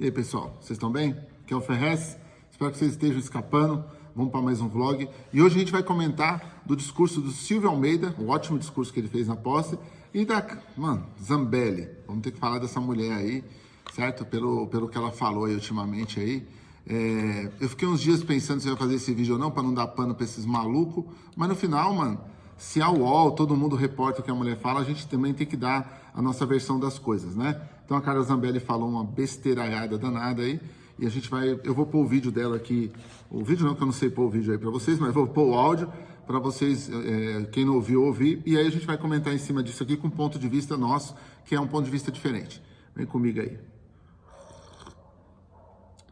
E aí, pessoal, vocês estão bem? Aqui é o Ferrez, espero que vocês estejam escapando. Vamos para mais um vlog. E hoje a gente vai comentar do discurso do Silvio Almeida, o ótimo discurso que ele fez na posse, e da, mano, Zambelli. Vamos ter que falar dessa mulher aí, certo? Pelo, pelo que ela falou aí ultimamente aí. É, eu fiquei uns dias pensando se eu ia fazer esse vídeo ou não, para não dar pano para esses malucos, mas no final, mano, se a UOL, todo mundo reporta o que a mulher fala, a gente também tem que dar a nossa versão das coisas, né? Então a Carla Zambelli falou uma besteiraiada danada aí, e a gente vai, eu vou pôr o vídeo dela aqui, o vídeo não, que eu não sei pôr o vídeo aí para vocês, mas vou pôr o áudio para vocês, é, quem não ouviu, ouvir, e aí a gente vai comentar em cima disso aqui com um ponto de vista nosso, que é um ponto de vista diferente. Vem comigo aí.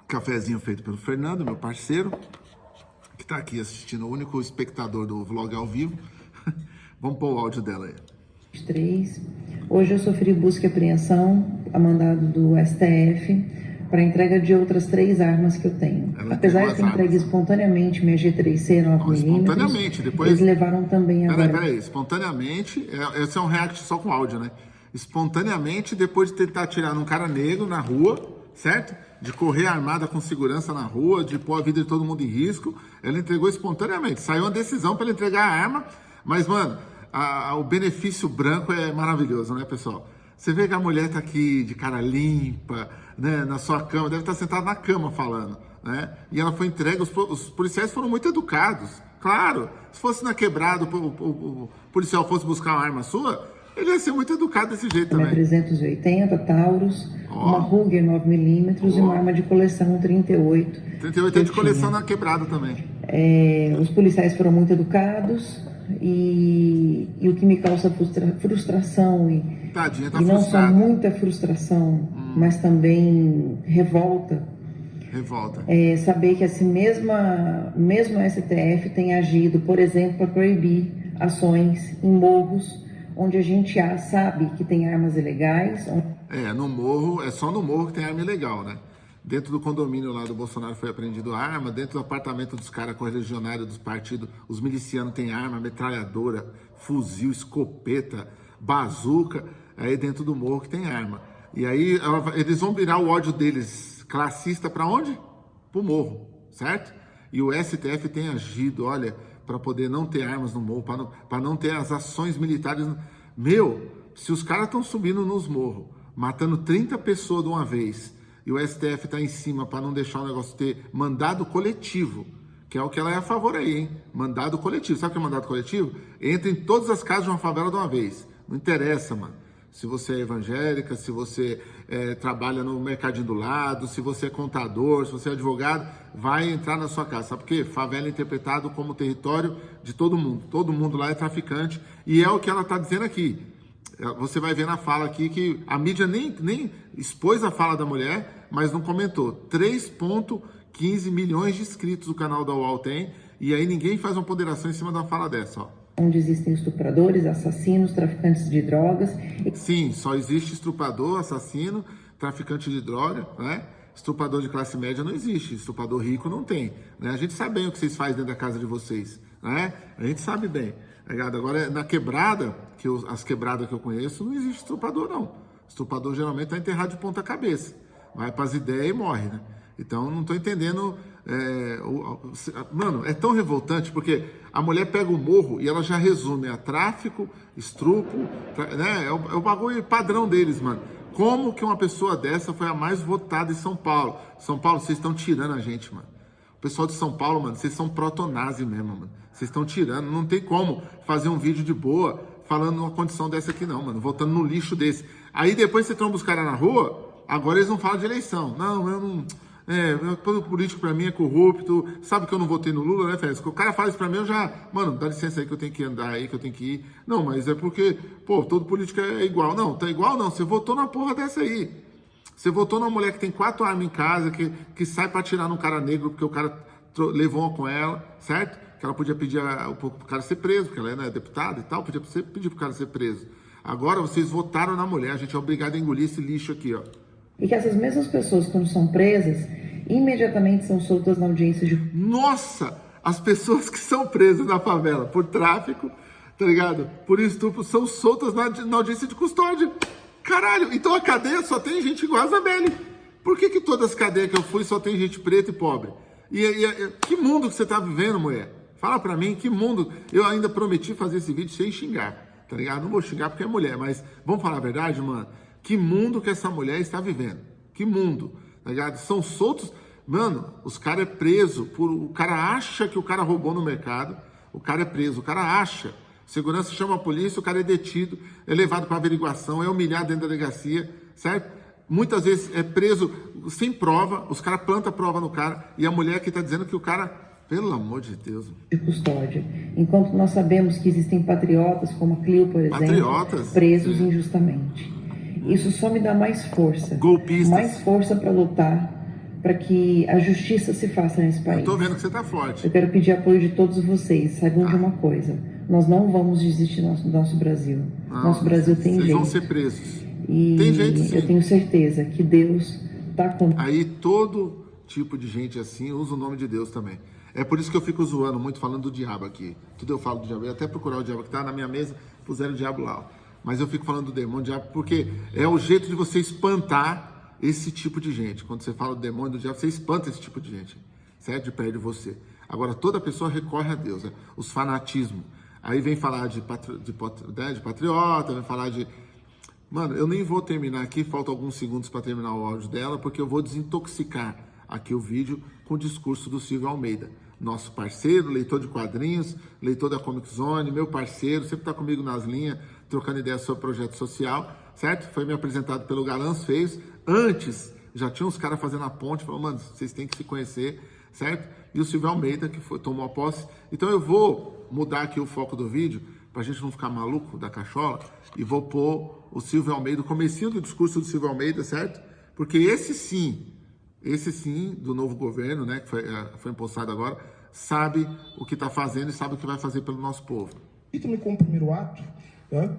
Cafézinho feito pelo Fernando, meu parceiro, que está aqui assistindo, o único espectador do vlog ao vivo. Vamos pôr o áudio dela aí. 3. Hoje eu sofri busca e apreensão a mandado do STF para entrega de outras três armas que eu tenho. Ela Apesar de ter entregue espontaneamente minha G3C Não, 9mm, espontaneamente, depois- eles levaram também Peraí, agora. peraí, espontaneamente, é, esse é um react só com áudio, né? Espontaneamente, depois de tentar atirar num cara negro na rua, certo? De correr armada com segurança na rua, de pôr a vida de todo mundo em risco, ela entregou espontaneamente. Saiu uma decisão para ela entregar a arma, mas, mano, a- o benefício branco é maravilhoso, né, pessoal? Você vê que a mulher tá aqui de cara limpa, né, na sua cama, deve estar sentada na cama falando, né? E ela foi entregue, os, os policiais foram muito educados, claro. Se fosse na quebrada, o, o- o- policial fosse buscar uma arma sua, ele ia ser muito educado desse jeito também. 380 Taurus, Ó. uma Ruger 9mm e Ó. uma arma de coleção 38. 38 é de coleção na quebrada também. É, os policiais foram muito educados e, e o que me causa frustra- frustração e, Tadinha, tá e não só muita frustração, mas também revolta, Revolta. é saber que assim mesma, mesmo a STF tem agido, por exemplo, para proibir ações em morros onde a gente sabe que tem armas ilegais, É, no morro, é só no morro que tem arma ilegal, né? Dentro do condomínio lá do Bolsonaro foi apreendido arma, dentro do apartamento dos caras correligionários dos partidos, os milicianos têm arma, metralhadora, fuzil, escopeta, bazuca, aí dentro do morro que tem arma. E aí eles vão virar o ódio deles classista para onde? Pro morro, certo? E o STF tem agido, olha, para poder não ter armas no morro, para não, pra não ter as ações militares. Meu, se os caras estão subindo nos morros, matando 30 pessoas de uma vez, e o STF está em cima para não deixar o negócio ter mandado coletivo, que é o que ela é a favor aí, hein? Mandado coletivo. Sabe o que é mandado coletivo? Entra em todas as casas de uma favela de uma vez. Não interessa, mano. Se você é evangélica, se você eh, trabalha no mercadinho do lado, se você é contador, se você é advogado, vai entrar na sua casa. Sabe por quê? Favela é interpretado como território de todo mundo. Todo mundo lá é traficante. E é o que ela está dizendo aqui. É, Você vai ver na fala aqui que a mídia nem, nem expôs a fala da mulher, mas não comentou. 3,15 milhões de inscritos o canal da UOL tem, e aí ninguém faz uma ponderação em cima da fala dessa, ó. onde existem estupradores, assassinos, traficantes de drogas Sim, só existe estuprador, assassino, traficante de droga, né? Estuprador de classe média não existe, estuprador rico não tem, né? A gente sabe bem o que vocês fazem dentro da casa de vocês, né? A gente sabe bem, tá ligado? Agora, na quebrada, que eu- as quebradas que eu conheço, não existe estuprador, não. Estuprador geralmente tá enterrado de ponta cabeça, vai pras ideias e morre, né? Então, não tô entendendo... é, o- mano, é tão revoltante porque a mulher pega o morro e ela já resume a tráfico, estupro, tra- né? É o, é o bagulho padrão deles, mano. Como que uma pessoa dessa foi a mais votada em São Paulo? São Paulo, vocês estão tirando a gente, mano. O pessoal de São Paulo, mano, vocês são protonazi mesmo, mano. Vocês estão tirando. Não tem como fazer um vídeo de boa falando uma condição dessa aqui, não, mano. Voltando no lixo desse. Aí depois você tromba os caras na rua, agora eles não falam de eleição. Não, eu não. É, todo político pra mim é corrupto. Sabe que eu não votei no Lula, né, Félix? O cara fala isso pra mim, eu já. Mano, dá licença aí que eu tenho que andar aí, que eu tenho que ir. Não, mas é porque, pô, todo político é igual. Não, tá igual não. Você votou na porra dessa aí. Você votou numa mulher que tem quatro armas em casa, que, que sai pra atirar num cara negro porque o cara levou uma com ela, certo? Que ela podia pedir a, pro cara ser preso, porque ela é né, deputada e tal, podia pedir pro cara ser preso. Agora vocês votaram na mulher, a gente é obrigado a engolir esse lixo aqui, ó. E que essas mesmas pessoas, quando são presas, imediatamente são soltas na audiência de Nossa! As pessoas que são presas na favela por tráfico, tá ligado? Por estupro, são soltas na, na audiência de custódia. Caralho, então a cadeia só tem gente igual a Isabelle. Por que, que todas as cadeias que eu fui só tem gente preta e pobre? E, e que mundo que você tá vivendo, mulher? Fala pra mim, que mundo? Eu ainda prometi fazer esse vídeo sem xingar, tá ligado? Não vou xingar porque é mulher, mas vamos falar a verdade, mano? Que mundo que essa mulher está vivendo? Que mundo, tá ligado? São soltos. Mano, os caras é preso por. O cara acha que o cara roubou no mercado, o cara é preso, o cara acha. Segurança chama a polícia, o cara é detido, é levado para averiguação, é humilhado dentro da delegacia, certo? Muitas vezes é preso sem prova, os caras plantam prova no cara, e a mulher que está dizendo que o cara, pelo amor de Deus. De custódia. Enquanto nós sabemos que existem patriotas, como a Clio, por exemplo, patriotas, presos sim. injustamente. Isso só me dá mais força. Golpistas. Mais força para lutar para que a justiça se faça nesse país. Eu tô vendo que você tá forte. Eu quero pedir apoio de todos vocês. Saibam ah. de uma coisa: nós não vamos desistir do nosso, nosso Brasil. Não, nosso Brasil tem vocês jeito. vão ser presos. E tem jeito, sim. eu tenho certeza que Deus tá com. Aí todo tipo de gente assim usa o nome de Deus também. É por isso que eu fico zoando muito falando do diabo aqui. Tudo eu falo do diabo. Eu até procurar o diabo que tá na minha mesa, puseram o diabo lá. Mas eu fico falando do demônio, do diabo, porque é o jeito de você espantar esse tipo de gente. Quando você fala do demônio, do diabo, você espanta esse tipo de gente, certo? De perto de você. Agora, toda pessoa recorre a Deus, né? os fanatismos. Aí vem falar de, patri... de, né? de patriota, vem falar de... Mano, eu nem vou terminar aqui, faltam alguns segundos para terminar o áudio dela, porque eu vou desintoxicar aqui o vídeo com o discurso do Silvio Almeida, nosso parceiro, leitor de quadrinhos, leitor da Comic Zone, meu parceiro, sempre está comigo nas linhas, trocando ideias sobre projeto social, certo? Foi me apresentado pelo Galãs Feios, Antes, já tinha uns caras fazendo a ponte, falando, mano, vocês têm que se conhecer, certo? E o Silvio Almeida, que foi, tomou a posse. Então eu vou mudar aqui o foco do vídeo, para a gente não ficar maluco da cachola, e vou pôr o Silvio Almeida, o comecinho do discurso do Silvio Almeida, certo? Porque esse sim, esse sim, do novo governo, né, que foi, é, foi impostado agora, sabe o que está fazendo e sabe o que vai fazer pelo nosso povo. E também como primeiro ato, né,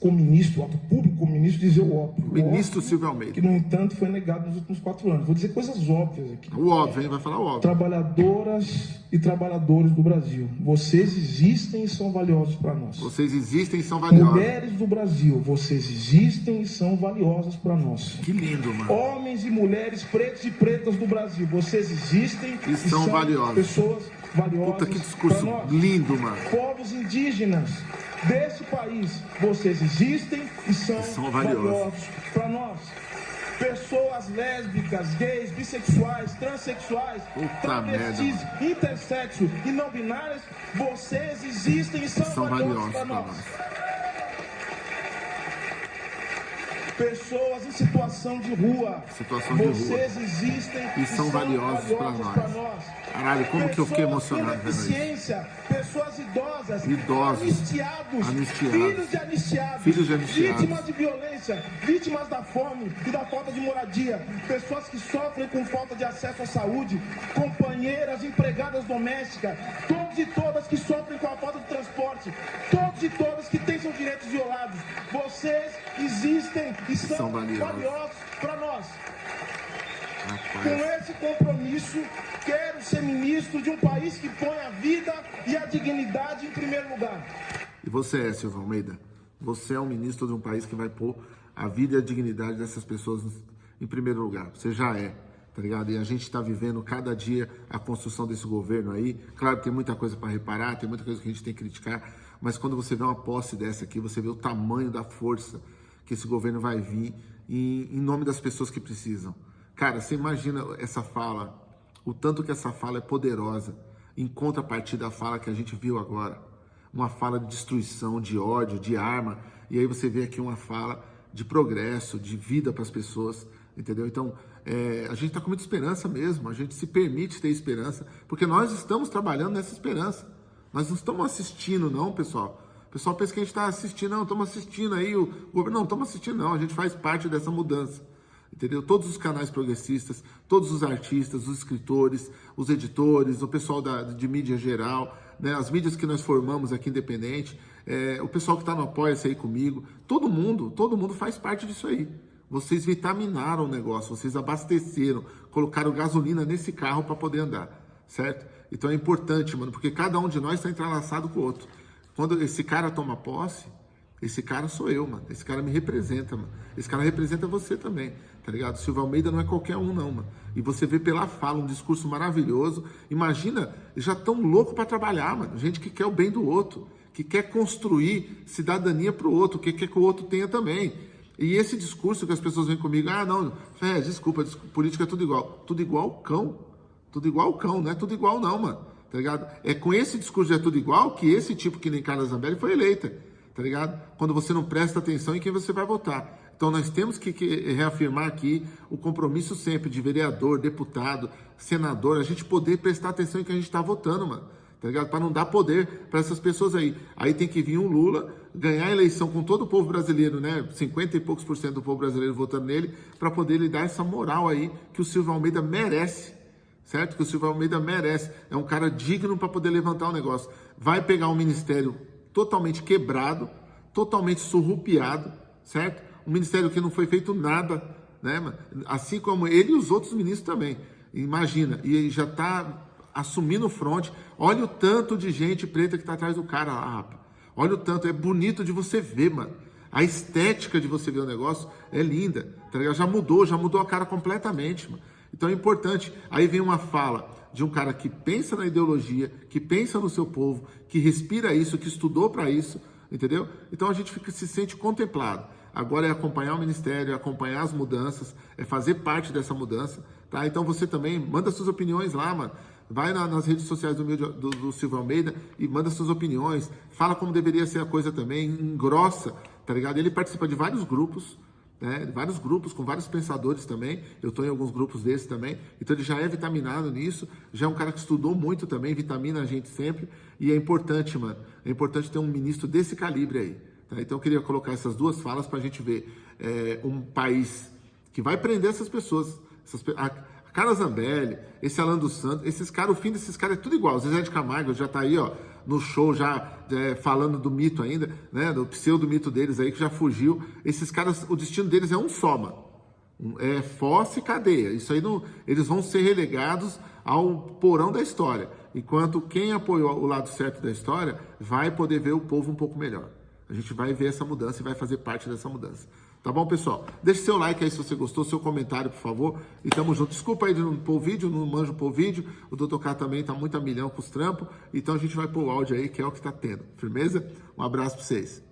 como ministro, o ato público como ministro, dizer o óbvio. Ministro o óbvio, Silvio Almeida. Que, no entanto, foi negado nos últimos quatro anos. Vou dizer coisas óbvias aqui. O óbvio, hein? Vai falar o óbvio. Trabalhadoras e trabalhadores do Brasil, vocês existem e são valiosos para nós. Vocês existem e são valiosos. Mulheres do Brasil, vocês existem e são valiosas para nós. Que lindo, mano. Homens e mulheres pretos e pretas do Brasil, vocês existem e, e são, são valiosos. pessoas valiosas. Puta que discurso lindo, mano. Povos indígenas desse país, vocês existem e são, são valiosos para nós. Pessoas lésbicas, gays, bissexuais, transexuais, Puta travestis, merda. intersexo e não binárias, vocês existem e são, são valiosos para nós. nós. Pessoas em situação de rua. Situação de Vocês rua. existem e, e são, valiosos, para nós. nós. Caralho, como pessoas que eu fiquei emocionado vendo? Pessoas idosas, idosos, anistiados, anistiados, filhos de anistiados, filhos de anistiados, vítimas de violência, vítimas da fome e da falta de moradia, pessoas que sofrem com falta de acesso à saúde, companheiras, empregadas domésticas, todos e todas que sofrem com a falta de transporte, todos e todas que têm seus direitos violados. Vocês existem e são, são valiosos para nós. Rapaz. Com esse compromisso, quero ser ministro de um país que põe a vida e a dignidade em primeiro lugar. E você é, Silvio Almeida? Você é um ministro de um país que vai pôr a vida e a dignidade dessas pessoas em primeiro lugar. Você já é, tá ligado? E a gente está vivendo cada dia a construção desse governo aí. Claro, tem muita coisa para reparar, tem muita coisa que a gente tem que criticar, mas quando você vê uma posse dessa aqui, você vê o tamanho da força que esse governo vai vir em, em nome das pessoas que precisam. Cara, você imagina essa fala, o tanto que essa fala é poderosa, em contrapartida da fala que a gente viu agora. Uma fala de destruição, de ódio, de arma. E aí você vê aqui uma fala de progresso, de vida para as pessoas, entendeu? Então, é, a gente está com muita esperança mesmo, a gente se permite ter esperança, porque nós estamos trabalhando nessa esperança. Nós não estamos assistindo, não, pessoal. O pessoal pensa que a gente está assistindo, não, estamos assistindo aí o governo. Não, estamos assistindo, não, a gente faz parte dessa mudança entendeu? Todos os canais progressistas, todos os artistas, os escritores, os editores, o pessoal da, de mídia geral, né? as mídias que nós formamos aqui independente, é, o pessoal que está no Apoia-se aí comigo, todo mundo, todo mundo faz parte disso aí. Vocês vitaminaram o negócio, vocês abasteceram, colocaram gasolina nesse carro para poder andar, certo? Então é importante, mano, porque cada um de nós está entrelaçado com o outro. Quando esse cara toma posse, Esse cara sou eu, mano. Esse cara me representa, mano. Esse cara representa você também, tá ligado? Silva Almeida não é qualquer um, não, mano. E você vê pela fala um discurso maravilhoso. Imagina, já tão louco para trabalhar, mano. Gente que quer o bem do outro, que quer construir cidadania pro outro, que quer que o outro tenha também. E esse discurso que as pessoas vêm comigo, ah, não, é, desculpa, desculpa, política é tudo igual. Tudo igual cão. Tudo igual cão, não é tudo igual, não, mano. Tá ligado? É com esse discurso de é tudo igual que esse tipo que nem Carla Zambelli foi eleita tá ligado? Quando você não presta atenção em quem você vai votar. Então nós temos que, reafirmar aqui o compromisso sempre de vereador, deputado, senador, a gente poder prestar atenção em quem a gente está votando, mano. Tá ligado? Para não dar poder para essas pessoas aí. Aí tem que vir um Lula ganhar a eleição com todo o povo brasileiro, né? 50 e poucos por cento do povo brasileiro votando nele, para poder lhe dar essa moral aí que o Silvio Almeida merece certo? Que o Silvio Almeida merece. É um cara digno para poder levantar o negócio. Vai pegar um ministério totalmente quebrado, totalmente surrupiado, certo? Um ministério que não foi feito nada, né? Assim como ele e os outros ministros também. Imagina, e já está assumindo o fronte. Olha o tanto de gente preta que está atrás do cara lá, rapaz. Olha o tanto, é bonito de você ver, mano. A estética de você ver o negócio é linda, tá ligado? Já mudou, já mudou a cara completamente, mano. Então é importante. Aí vem uma fala de um cara que pensa na ideologia, que pensa no seu povo, que respira isso, que estudou para isso, entendeu? Então a gente fica, se sente contemplado. Agora é acompanhar o ministério, é acompanhar as mudanças, é fazer parte dessa mudança, tá? Então você também manda suas opiniões lá, mano. Vai na, nas redes sociais do, meu, do, do Silvio Almeida e manda suas opiniões. Fala como deveria ser a coisa também, engrossa, tá ligado? Ele participa de vários grupos, né? Vários grupos com vários pensadores também. Eu estou em alguns grupos desses também. Então ele já é vitaminado nisso. Já é um cara que estudou muito também, vitamina a gente sempre. E é importante, mano. É importante ter um ministro desse calibre aí. Tá? Então eu queria colocar essas duas falas para a gente ver é, um país que vai prender essas pessoas. Essas, a, Carla Zambelli, esse Alan dos Santos, esses caras, o fim desses caras é tudo igual. O Zezé de Camargo já tá aí, ó, no show, já é, falando do mito ainda, né? Do pseudo-mito deles aí, que já fugiu. Esses caras, o destino deles é um só, mano. É fossa e cadeia. Isso aí não. Eles vão ser relegados ao porão da história. Enquanto quem apoiou o lado certo da história vai poder ver o povo um pouco melhor. A gente vai ver essa mudança e vai fazer parte dessa mudança. Tá bom, pessoal? Deixe seu like aí se você gostou, seu comentário, por favor. E tamo junto. Desculpa aí de não pôr o vídeo, não manjo pôr o vídeo. O Dr. K também tá muito a milhão com os trampos. Então a gente vai pôr o áudio aí, que é o que tá tendo. Firmeza? Um abraço pra vocês.